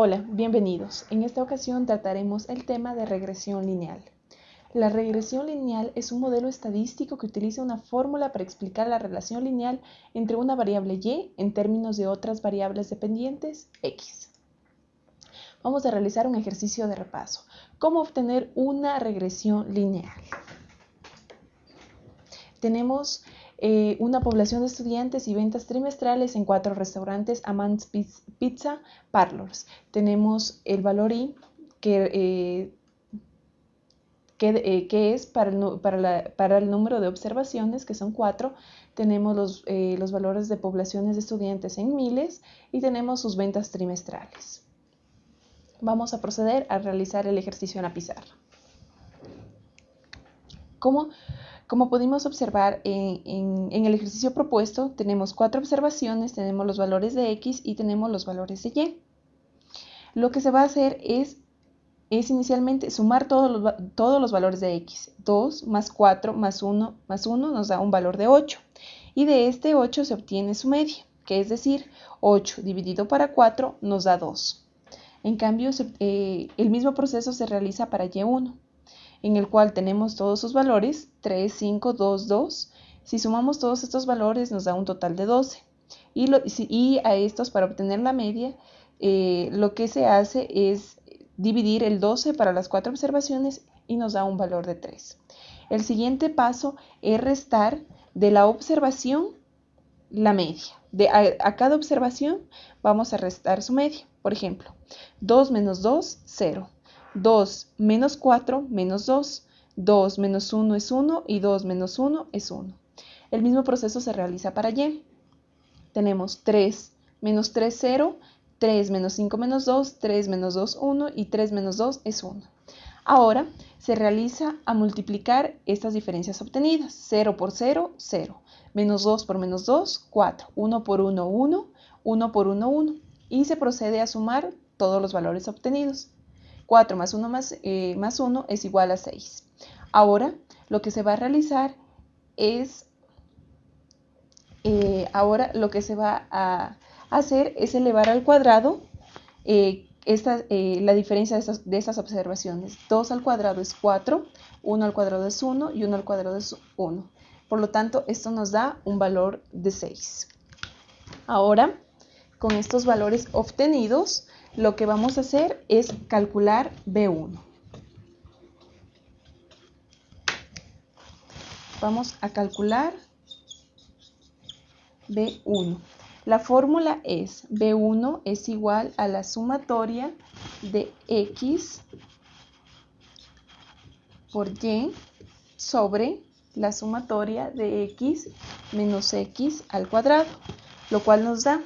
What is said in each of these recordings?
Hola, bienvenidos. En esta ocasión trataremos el tema de regresión lineal. La regresión lineal es un modelo estadístico que utiliza una fórmula para explicar la relación lineal entre una variable y en términos de otras variables dependientes x. Vamos a realizar un ejercicio de repaso. ¿Cómo obtener una regresión lineal? Tenemos eh, una población de estudiantes y ventas trimestrales en cuatro restaurantes Amants Pizza Parlors. Tenemos el valor I que, eh, eh, que, es para el, para, el, número de observaciones, que son cuatro. Tenemos los, los valores de poblaciones de estudiantes en miles y tenemos sus ventas trimestrales. Vamos a proceder a realizar el ejercicio en la pizarra. ¿Cómo? Como pudimos observar en, el ejercicio propuesto, tenemos cuatro observaciones, tenemos los valores de x y tenemos los valores de y. Lo que se va a hacer es, es inicialmente sumar todos los, todos los valores de x. 2 más 4 más 1 más 1 nos da un valor de 8. Y de este 8 se obtiene su media, que es decir, 8 dividido para 4 nos da 2. En cambio, eh, el mismo proceso se realiza para y1 en el cual tenemos todos sus valores, 3, 5, 2, 2. Si sumamos todos estos valores nos da un total de 12. Y, a estos, para obtener la media, eh, lo que se hace es dividir el 12 para las cuatro observaciones y nos da un valor de 3. El siguiente paso es restar de la observación la media. De, a, a, cada observación vamos a restar su media. Por ejemplo, 2 menos 2, 0. 2 menos 4 menos 2. 2 menos 1 es 1 y 2 menos 1 es 1. El mismo proceso se realiza para y. Tenemos 3 menos 3, 0. 3 menos 5 menos 2, 3 menos 2, 1 y 3 menos 2 es 1. Ahora se realiza a multiplicar estas diferencias obtenidas. 0 por 0, 0. Menos 2 por menos 2, 4. 1 por 1, 1. 1 por 1, 1. Y se procede a sumar todos los valores obtenidos. 4 más 1 más, eh, más 1 es igual a 6. Ahora lo que se va a realizar es, eh, ahora lo que se va a hacer es elevar al cuadrado eh, esta, la diferencia de estas, de estas observaciones. 2 al cuadrado es 4, 1 al cuadrado es 1 y 1 al cuadrado es 1. Por lo tanto, esto nos da un valor de 6. Ahora, con estos valores obtenidos, lo que vamos a hacer es calcular B1. Vamos a calcular B1. La fórmula es B1 es igual a la sumatoria de X por Y sobre la sumatoria de X menos X al cuadrado, lo cual nos da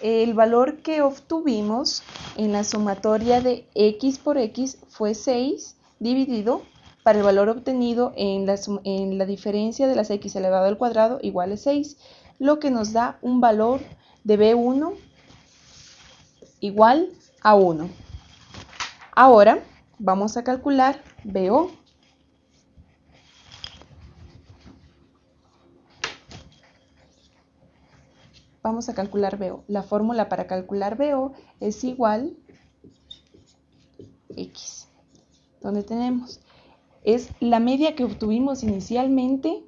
el valor que obtuvimos en la sumatoria de x por x fue 6 dividido para el valor obtenido en la, en la diferencia de las x elevado al cuadrado igual a 6, lo que nos da un valor de B1 igual a 1. Ahora vamos a calcular BO. Vamos a calcular BO. La fórmula para calcular BO es igual X, donde tenemos es la media que obtuvimos inicialmente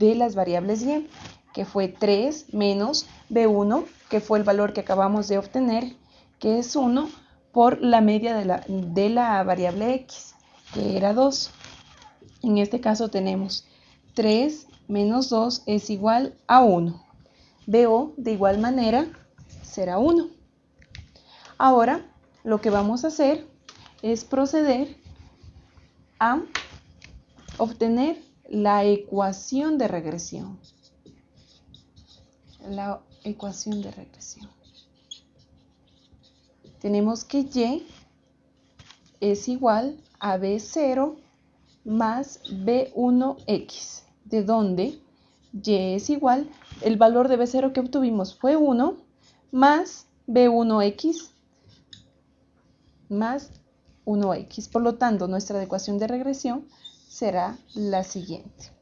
de las variables Y, que fue 3 menos B1, que fue el valor que acabamos de obtener, que es 1, por la media de la, de la variable X, que era 2. En este caso tenemos 3 menos 2 es igual a 1. BO de igual manera será 1. Ahora lo que vamos a hacer es proceder a obtener la ecuación de regresión. La ecuación de regresión. Tenemos que Y es igual a B0 más B1X, de donde y es igual, el valor de B0 que obtuvimos fue 1 más B1x más 1x. Por lo tanto, nuestra ecuación de regresión será la siguiente.